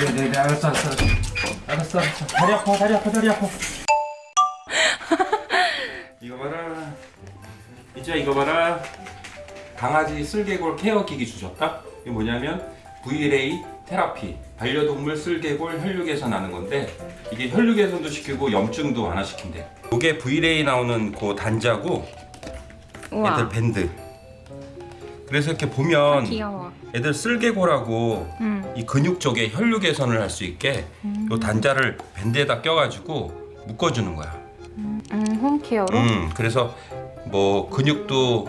네네네 알았어 알았어 알았어. 알았어 알았어. 다리 아파 다리 아파 다리 아파. 이거 봐라. 이제 이거 봐라. 강아지 쓸개골 케어 기기 주셨다? 이게 뭐냐면 VLA 테라피 반려동물 쓸개골 혈류 개선 하는 건데 이게 혈류 개선도 시키고 염증도 완화시킨대. 이게 VLA 나오는 그 단자고 우와. 애들 밴드 그래서 이렇게 보면 귀여워. 애들 쓸개골하고 응. 이 근육 쪽에 혈류 개선을 할 수 있게 요 단자를 밴드에다 껴가지고 묶어주는 거야. 음, 홈케어로? 음, 그래서 뭐 근육도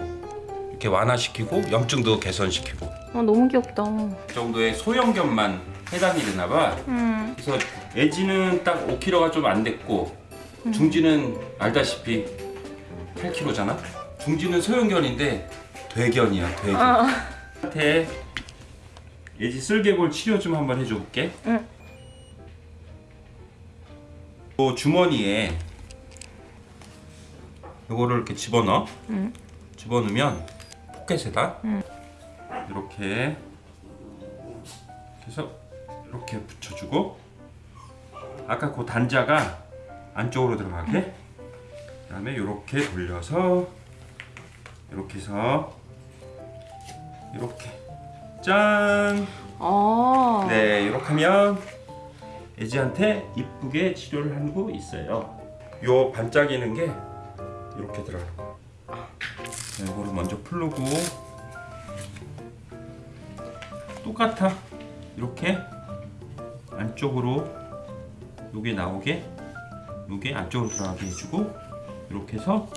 이렇게 완화시키고 염증도 개선시키고 어, 너무 귀엽다. 그 정도의 소형견만 해당이 되나 봐. 음. 그래서 애지는 딱 5kg가 좀 안 됐고 중지는 알다시피 8kg잖아. 중지는 소형견인데 대견이야, 대견. 어. 한테 예지 쓸개골 치료 좀 한번 해줘 볼게. 응. 요 주머니에 요거를 이렇게 집어넣어. 응. 집어넣으면 포켓에다 응. 이렇게 해서 이렇게 붙여주고 아까 그 단자가 안쪽으로 들어가게 그 다음에 이렇게 돌려서 이렇게 해서 이렇게 짠 어. 네, 이렇게 하면 애지한테 이쁘게 치료를 하고 있어요. 요 반짝이는 게 이렇게 들어가는 거. 네, 이거를 먼저 풀고 똑같아. 이렇게 안쪽으로 요게 나오게 요게 안쪽으로 들어가게 해주고 이렇게 해서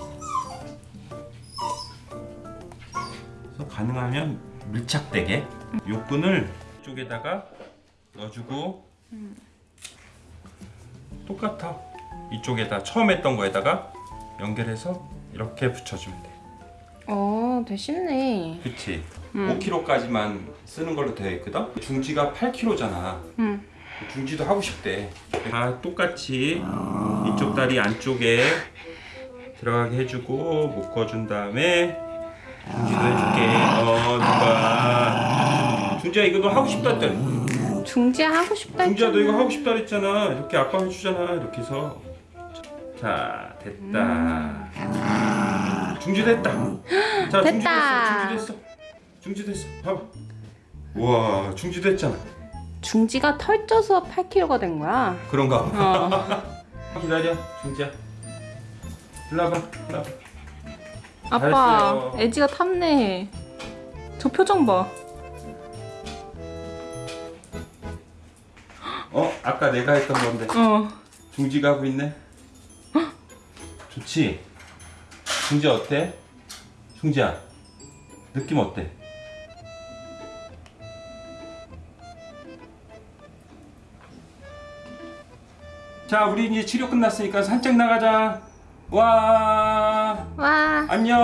가능하면 밀착되게 요 끈을 이쪽에다가 넣어주고 똑같아. 이쪽에다 처음 했던 거에다가 연결해서 이렇게 붙여주면 돼. 어, 되게 쉽네. 그치? 음. 5kg까지만 쓰는 걸로 되어 있거든? 중지가 8kg잖아. 응. 중지도 하고 싶대. 다 똑같이 이쪽 다리 안쪽에 들어가게 해주고 묶어준 다음에 중지도 해줄게 어 누가 중지야 이거 너 하고 싶다 했잖아 중지야 하고 싶다 중지야 너 했잖아. 이거 하고 싶다 그랬잖아 이렇게 아빠 해주잖아 이렇게 해서 자 됐다 중지 됐다 자 중지 됐다. 됐어 중지 됐어 중지 됐어 봐봐 우와 중지 됐잖아 중지가 털쪄서 8kg가 된 거야. 그런가 어. 기다려 중지야 일로 와봐 일로 와봐 아빠. 애지가 탐내. 저 표정 봐. 아까 내가 했던 건데 어. 중지가 하고 있네 좋지? 중지 어때? 중지야 느낌 어때? 자 우리 이제 치료 끝났으니까 산책 나가자 와 와. 안녕